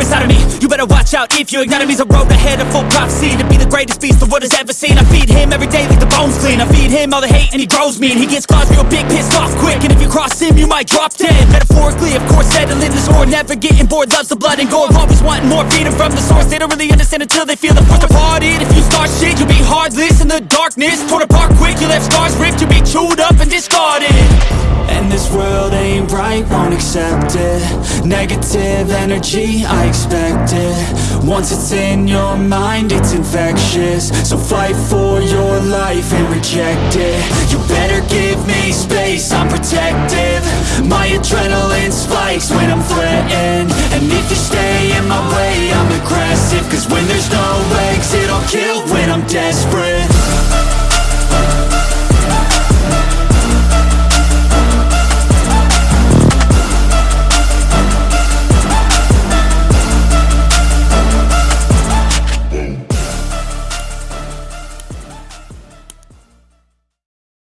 You better watch out if you ignite him a road ahead of full prophecy To be the greatest beast the world has ever seen. I feed him every day like the bones clean. I feed him all the hate and he grows me And he gets claws real big, pissed off quick. And if you cross him, you might drop dead. Metaphorically, of course, settling the score Never getting bored, loves the blood and gore Always wanting more, feeding from the source. They don't really understand until they feel the force departed. If you start shit, you'll be heartless in the darkness Torn apart quick, you won't accept it Negative energy, I expect it. Once it's in your mind, it's infectious. So fight for your life and reject it. You better give me space, I'm protective. My adrenaline spikes when I'm threatened. And if you stay in my way, I'm aggressive. Cause when there's no exit, I'll kill when I'm desperate